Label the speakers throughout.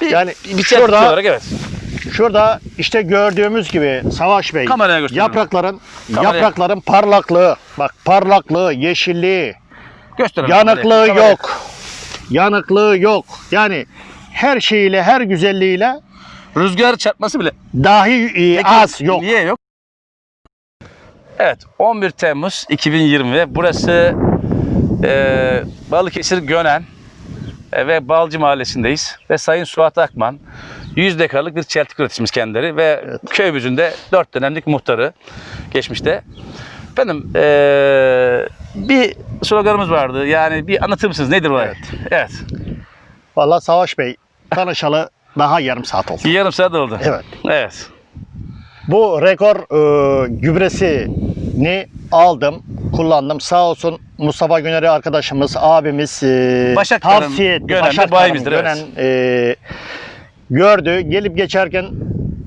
Speaker 1: Bir,
Speaker 2: Yani
Speaker 1: bir çeltik
Speaker 2: şurada-
Speaker 1: olarak evet.
Speaker 2: Şurada işte gördüğümüz gibi Savaş Bey
Speaker 1: Kameraya gösterelim.
Speaker 2: yaprakların
Speaker 1: Kameraya.
Speaker 2: yaprakların parlaklığı bak parlaklığı, yeşilliği,
Speaker 1: Gösterelim.
Speaker 2: yanıklığı
Speaker 1: kameraya. Kameraya.
Speaker 2: yok. Yanıklığı yok. Yani her şeyiyle, her güzelliğiyle
Speaker 1: Rüzgar çarpması bile
Speaker 2: dahi e,
Speaker 1: Peki,
Speaker 2: az yok.
Speaker 1: Niye yok? Evet 11 Temmuz 2020 burası e, Balıkesir Gönen ve Balcı Mahallesi'ndeyiz ve Sayın Suat Akman 100 dekarlık bir çeltik üreticimiz kendileri ve köyümüzün de 4 dönemlik muhtarı geçmişte. Efendim e, bir sloganımız vardı yani bir anlatır mısınız nedir o?
Speaker 2: Evet.
Speaker 1: Evet.
Speaker 2: Vallahi Savaş Bey tanışalı daha yarım saat oldu.
Speaker 1: Yarım saat oldu.
Speaker 2: Evet.
Speaker 1: Evet.
Speaker 2: Bu rekor e, gübresini aldım, kullandım. Sağ olsun Mustafa Güner'i arkadaşımız, abimiz e,
Speaker 1: Başaklar'ın
Speaker 2: tavsiye etti.
Speaker 1: Gönen'de
Speaker 2: Başaklar'ın
Speaker 1: bayimizdir, evet.
Speaker 2: Gönen, e, gördü. Gelip geçerken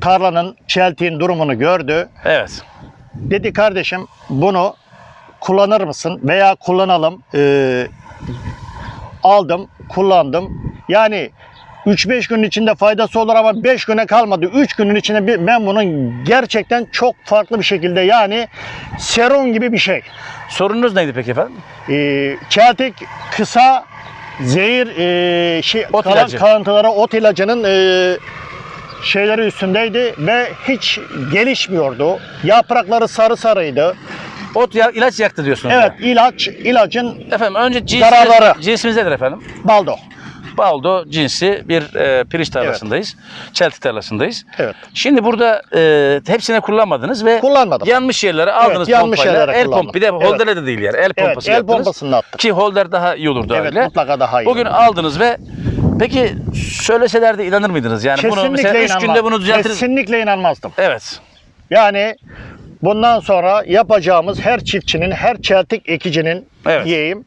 Speaker 2: tarlanın, çeltiğin durumunu gördü.
Speaker 1: Evet.
Speaker 2: Dedi kardeşim bunu kullanır mısın veya kullanalım. E, aldım, kullandım. Yani 3-5 günün içinde faydası olur ama 5 güne kalmadı. 3 günün içinde bir- ben bunun gerçekten çok farklı bir şekilde yani serum gibi bir şey.
Speaker 1: Sorununuz neydi peki efendim?
Speaker 2: Ee, kısa zehir e, şey,
Speaker 1: Ot
Speaker 2: kalan
Speaker 1: ilacı.
Speaker 2: kalıntıları ot ilacının e, şeyleri üstündeydi ve hiç gelişmiyordu. Yaprakları sarı sarıydı.
Speaker 1: Ot ya, ilaç yaktı diyorsunuz.
Speaker 2: Evet
Speaker 1: ya.
Speaker 2: ilaç ilacın
Speaker 1: Efendim önce cinsimiz,
Speaker 2: Zararları.
Speaker 1: cinsimiz nedir efendim?
Speaker 2: baldo.
Speaker 1: Baldo cinsi bir e, pirinç tarlasındayız. Çeltik tarlasındayız.
Speaker 2: Evet.
Speaker 1: Şimdi burada e, hepsine kullanmadınız ve
Speaker 2: Kullanmadım.
Speaker 1: yanlış yerlere aldınız
Speaker 2: yanlış
Speaker 1: pompayla.
Speaker 2: yerlere
Speaker 1: el pomp bir de
Speaker 2: Evet.
Speaker 1: holderle de değil yani. El
Speaker 2: Evet,
Speaker 1: pompası
Speaker 2: el
Speaker 1: yaptınız.
Speaker 2: pompasını attık.
Speaker 1: Ki holder daha iyi olurdu
Speaker 2: Evet
Speaker 1: öyle.
Speaker 2: mutlaka daha iyi.
Speaker 1: Bugün aldınız ve peki söyleseler de inanır mıydınız? Yani bunu
Speaker 2: Kesinlikle
Speaker 1: mesela 3
Speaker 2: inanmam.
Speaker 1: günde bunu düzeltiriz.
Speaker 2: Kesinlikle inanmazdım.
Speaker 1: Evet.
Speaker 2: Yani bundan sonra yapacağımız her çiftçinin, her çeltik ekicinin
Speaker 1: Evet.
Speaker 2: diyeyim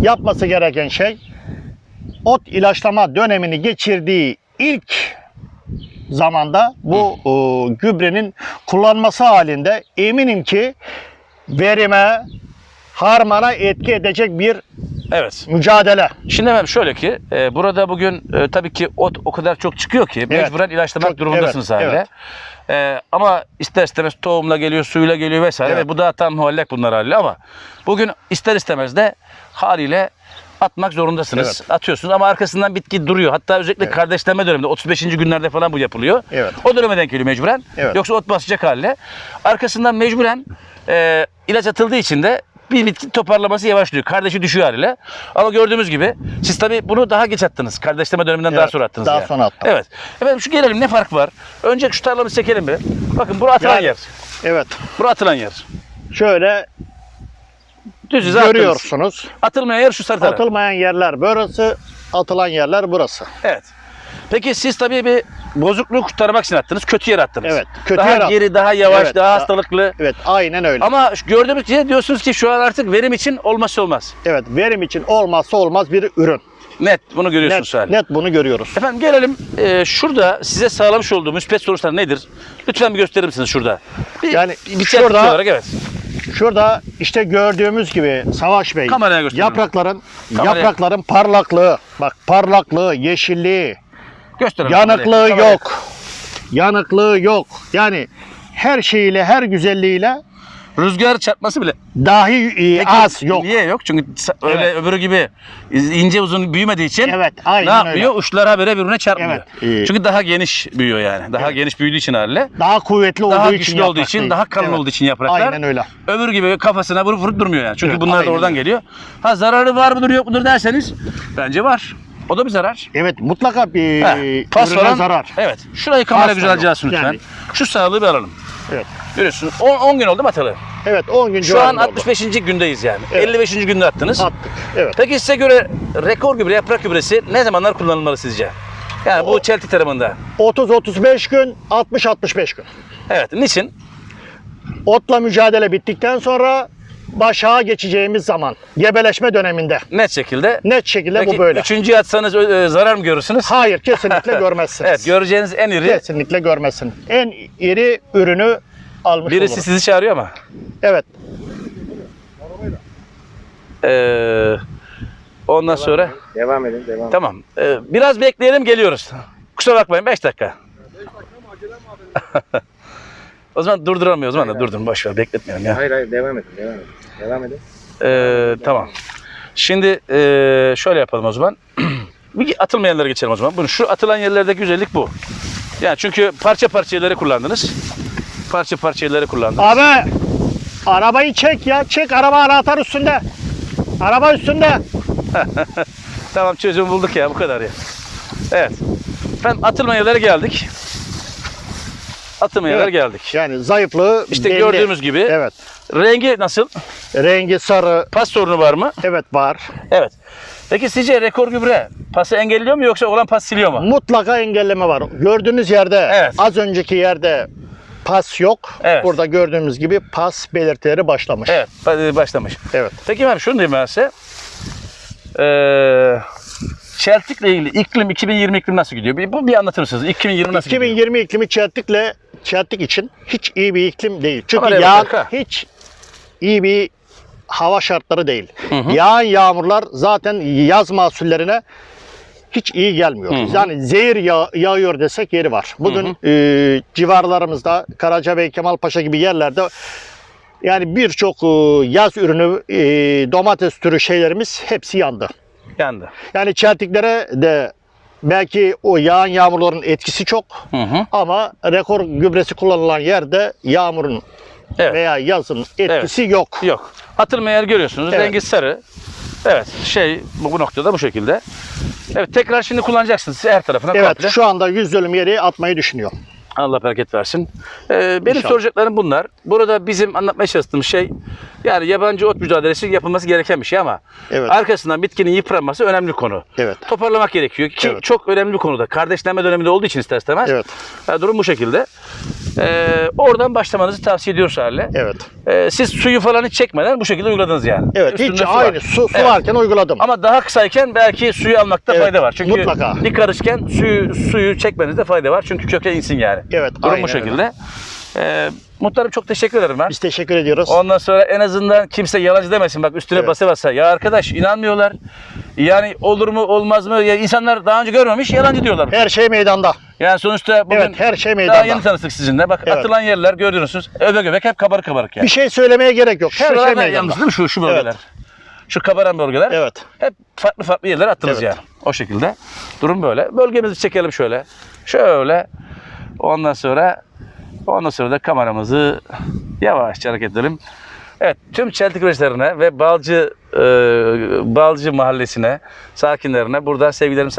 Speaker 2: yapması gereken şey ot ilaçlama dönemini geçirdiği ilk zamanda bu o, gübrenin kullanması halinde eminim ki verime, harmana etki edecek bir
Speaker 1: Evet.
Speaker 2: mücadele.
Speaker 1: Şimdi efendim şöyle ki e, burada bugün e, tabii ki ot o kadar çok çıkıyor ki mecburen ilaçlamak
Speaker 2: Çok-
Speaker 1: durumundasınız
Speaker 2: evet,
Speaker 1: haliyle. E, ama ister istemez tohumla geliyor, suyla geliyor vesaire
Speaker 2: Evet.
Speaker 1: ve bu da tam muallak bunlar haliyle ama bugün ister istemez de haliyle atmak zorundasınız. Atıyorsunuz ama arkasından bitki duruyor. Hatta özellikle kardeşlenme döneminde 35. günlerde falan bu yapılıyor.
Speaker 2: Evet.
Speaker 1: O döneme denk geliyor mecburen.
Speaker 2: Evet.
Speaker 1: Yoksa ot basacak haliyle. Arkasından mecburen e, ilaç atıldığı için de bir bitki toparlaması yavaşlıyor. Kardeşi düşüyor haliyle. Ama gördüğümüz gibi siz tabii bunu daha geç attınız. Kardeşleme döneminden daha
Speaker 2: Evet,
Speaker 1: sonra attınız.
Speaker 2: daha
Speaker 1: yani.
Speaker 2: sonra attım.
Speaker 1: Evet. Efendim şu gelelim ne fark var? Önce şu tarlamızı çekelim bir. Bakın bura atılan
Speaker 2: Yani-
Speaker 1: yer.
Speaker 2: Evet.
Speaker 1: Bura atılan yer.
Speaker 2: Şöyle
Speaker 1: Düz
Speaker 2: görüyorsunuz.
Speaker 1: Atılmayan yer şu sarı taraf.
Speaker 2: Atılmayan yerler burası, atılan yerler burası.
Speaker 1: Evet. Peki siz tabii bir bozukluğu kurtarmak için attınız. Kötü yer attınız.
Speaker 2: Evet, kötü
Speaker 1: daha
Speaker 2: yer attım.
Speaker 1: geri, daha yavaş,
Speaker 2: Evet,
Speaker 1: daha
Speaker 2: daha-
Speaker 1: hastalıklı.
Speaker 2: Evet, aynen öyle.
Speaker 1: Ama gördüğümüz gibi diyorsunuz ki şu an artık verim için olmazsa olmaz.
Speaker 2: Evet, verim için olmazsa olmaz bir ürün.
Speaker 1: Net bunu görüyorsunuz
Speaker 2: Net, net bunu görüyoruz.
Speaker 1: Efendim gelelim e, şurada size sağlamış olduğum müspet sonuçlar nedir? Lütfen bir gösterir misiniz şurada? Bir,
Speaker 2: Yani
Speaker 1: bir
Speaker 2: şurada-
Speaker 1: olarak evet.
Speaker 2: Şurada işte gördüğümüz gibi Savaş Bey
Speaker 1: Kameraya gösterelim.
Speaker 2: yaprakların
Speaker 1: Kameraya.
Speaker 2: yaprakların parlaklığı, bak parlaklığı, yeşilliği,
Speaker 1: Gösterelim.
Speaker 2: yanıklığı
Speaker 1: kameraya. Kameraya.
Speaker 2: yok. Yanıklığı yok. Yani her şeyiyle, her güzelliğiyle
Speaker 1: Rüzgar çarpması bile
Speaker 2: dahi e,
Speaker 1: Peki,
Speaker 2: az yok.
Speaker 1: Niye yok? Çünkü öyle
Speaker 2: Evet.
Speaker 1: öbürü gibi ince uzun büyümediği için
Speaker 2: Evet,
Speaker 1: ne
Speaker 2: aynen
Speaker 1: yapmıyor?
Speaker 2: öyle.
Speaker 1: Uçlara böyle birbirine çarpmıyor.
Speaker 2: Evet, e-
Speaker 1: Çünkü daha geniş büyüyor yani. Daha
Speaker 2: Evet.
Speaker 1: geniş büyüdüğü için haliyle.
Speaker 2: Daha kuvvetli olduğu
Speaker 1: Daha
Speaker 2: için
Speaker 1: güçlü olduğu için,
Speaker 2: değil.
Speaker 1: daha kalın
Speaker 2: Evet.
Speaker 1: olduğu için yapraklar.
Speaker 2: Aynen öyle.
Speaker 1: Öbür gibi kafasına vurup vurup durmuyor yani. Çünkü
Speaker 2: Evet,
Speaker 1: bunlar da oradan
Speaker 2: öyle.
Speaker 1: geliyor. Ha zararı var mıdır yok mudur derseniz bence var. O da bir zarar.
Speaker 2: Evet, mutlaka bir
Speaker 1: Ha, pas
Speaker 2: ürüne
Speaker 1: falan.
Speaker 2: zarar.
Speaker 1: Evet. Şurayı kamera
Speaker 2: Pas
Speaker 1: güzelce alsın lütfen.
Speaker 2: Yani.
Speaker 1: Şu sağlığı bir alalım.
Speaker 2: Evet.
Speaker 1: Görüyorsun 10 gün oldu mu atalı?
Speaker 2: Evet, 10 gün
Speaker 1: Şu an
Speaker 2: civarında oldu.
Speaker 1: 65. gündeyiz yani.
Speaker 2: Evet.
Speaker 1: 55. günde attınız.
Speaker 2: attık. Evet.
Speaker 1: Peki size göre rekor gübre, yaprak gübresi ne zamanlar kullanılmalı sizce? Yani bu çeltik tarımında.
Speaker 2: 30-35 gün, 60-65 gün.
Speaker 1: Evet. Niçin?
Speaker 2: Otla mücadele bittikten sonra başağa geçeceğimiz zaman gebeleşme döneminde
Speaker 1: Net şekilde.
Speaker 2: net şekilde
Speaker 1: Peki
Speaker 2: bu böyle.
Speaker 1: üçüncüyü atsanız ö, zarar mı görürsünüz?
Speaker 2: Hayır kesinlikle görmezsiniz.
Speaker 1: Evet. Göreceğiniz en iri
Speaker 2: kesinlikle görmezsin. En iri ürünü almış
Speaker 1: birisi
Speaker 2: oluruz.
Speaker 1: sizi çağırıyor ama.
Speaker 2: Evet.
Speaker 1: Ee, ondan sonra
Speaker 3: Devam edin, devam edin.
Speaker 1: tamam. Ee, biraz bekleyelim geliyoruz. kusura bakmayın 5 dakika. o zaman durduramıyoruz. O zaman da durdurun. Boş ver bekletmeyelim ya.
Speaker 3: Hayır hayır devam edin devam edin. Devam edin.
Speaker 1: Ee, tamam. Şimdi ee, şöyle yapalım o zaman. Bir atılmayan yerlere geçelim o zaman. Bunu şu atılan yerlerdeki güzellik bu. Yani çünkü parça parça yerleri kullandınız. Parça parça yerleri kullandınız.
Speaker 2: Abi arabayı çek ya. Çek araba anahtar üstünde. Araba üstünde.
Speaker 1: Tamam çözüm bulduk ya bu kadar ya. Evet. Efendim atılmayan yerlere geldik. Yerlere
Speaker 2: Evet.
Speaker 1: geldik.
Speaker 2: Yani zayıflığı
Speaker 1: İşte
Speaker 2: belli.
Speaker 1: gördüğümüz gibi
Speaker 2: Evet.
Speaker 1: rengi nasıl?
Speaker 2: Rengi sarı.
Speaker 1: Pas sorunu var mı?
Speaker 2: Evet var.
Speaker 1: Evet. Peki sizce rekor gübre pası engelliyor mu yoksa olan pas siliyor mu?
Speaker 2: Mutlaka engelleme var. Gördüğünüz yerde
Speaker 1: Evet.
Speaker 2: az önceki yerde pas yok.
Speaker 1: Evet.
Speaker 2: Burada gördüğümüz gibi pas belirtileri başlamış.
Speaker 1: Evet ba- başlamış.
Speaker 2: Evet.
Speaker 1: Peki ben şunu diyeyim ben size. Ee, Çeltik'le ilgili iklim 2020 iklim nasıl gidiyor? Bir, bu bir anlatır mısınız? 2020 nasıl gidiyor?
Speaker 2: 2020 iklimi Çeltik'le Çeltik için hiç iyi bir iklim değil. Çünkü
Speaker 1: bak, ha.
Speaker 2: hiç iyi bir hava şartları değil.
Speaker 1: Hı hı.
Speaker 2: Yağan yağmurlar zaten yaz mahsullerine hiç iyi gelmiyor.
Speaker 1: Hı hı.
Speaker 2: Yani zehir yağ- yağıyor desek yeri var. Bugün e, civarlarımızda Karacabey, Kemalpaşa gibi yerlerde yani birçok e, yaz ürünü, e, domates türü şeylerimiz hepsi yandı.
Speaker 1: Yandı.
Speaker 2: Yani çeltiklere de belki o yağan yağmurların etkisi çok
Speaker 1: Hı hı.
Speaker 2: ama rekor gübresi kullanılan yerde yağmurun
Speaker 1: Evet.
Speaker 2: veya yazın etkisi yok.
Speaker 1: Yok. Atılmayan yer görüyorsunuz.
Speaker 2: Evet.
Speaker 1: Rengi sarı. Evet. Şey bu, bu noktada bu şekilde. Evet tekrar şimdi kullanacaksınız her tarafına
Speaker 2: Evet
Speaker 1: komple.
Speaker 2: şu anda yüz dönüm yeri atmayı düşünüyor.
Speaker 1: Allah bereket versin. Ee, benim
Speaker 2: İnşallah.
Speaker 1: soracaklarım bunlar. Burada bizim anlatmaya çalıştığımız şey yani yabancı ot mücadelesi yapılması gereken bir şey ama
Speaker 2: Evet.
Speaker 1: arkasından bitkinin yıpranması önemli konu.
Speaker 2: Evet.
Speaker 1: Toparlamak gerekiyor ki
Speaker 2: Evet.
Speaker 1: çok önemli bir konuda. Kardeşlenme döneminde olduğu için ister istemez.
Speaker 2: Evet.
Speaker 1: Ha, durum bu şekilde. Ee, oradan başlamanızı tavsiye ediyoruz hale.
Speaker 2: Evet.
Speaker 1: Ee, siz suyu falan hiç çekmeden bu şekilde uyguladınız yani.
Speaker 2: Evet.
Speaker 1: Üstünde
Speaker 2: hiç
Speaker 1: su var.
Speaker 2: aynı su, su
Speaker 1: Evet.
Speaker 2: varken uyguladım.
Speaker 1: Ama daha kısayken belki suyu almakta
Speaker 2: Evet,
Speaker 1: fayda var. Çünkü
Speaker 2: mutlaka.
Speaker 1: bir karışken suyu, suyu çekmenizde fayda var. Çünkü köke insin yani.
Speaker 2: Evet,
Speaker 1: Durum
Speaker 2: aynen
Speaker 1: bu şekilde. Ee, muhtarım çok teşekkür ederim ben.
Speaker 2: Biz teşekkür ediyoruz.
Speaker 1: Ondan sonra en azından kimse yalancı demesin bak üstüne
Speaker 2: Evet.
Speaker 1: basa basa. Ya arkadaş inanmıyorlar. Yani olur mu olmaz mı? Ya insanlar daha önce görmemiş yalancı diyorlar.
Speaker 2: Her şey meydanda.
Speaker 1: Yani sonuçta bugün
Speaker 2: Evet, her şey
Speaker 1: daha
Speaker 2: meydanda.
Speaker 1: yeni tanıştık sizinle. Bak
Speaker 2: Evet.
Speaker 1: atılan yerler gördünüz. Öbek öbek hep kabarık kabarık yani.
Speaker 2: Bir şey söylemeye gerek yok. Her
Speaker 1: Şuralar
Speaker 2: şey
Speaker 1: da
Speaker 2: meydanda.
Speaker 1: yalnız değil mi şu, şu bölgeler?
Speaker 2: Evet.
Speaker 1: Şu kabaran bölgeler.
Speaker 2: Evet.
Speaker 1: Hep farklı farklı yerlere attınız
Speaker 2: Evet.
Speaker 1: yani. O şekilde. Durum böyle. Bölgemizi çekelim şöyle. Şöyle. Ondan sonra ondan sonra da kameramızı yavaşça hareket edelim. Evet, tüm Çeltik üreticilerine ve Balcı e, Balcı mahallesine, sakinlerine burada sevgilerimi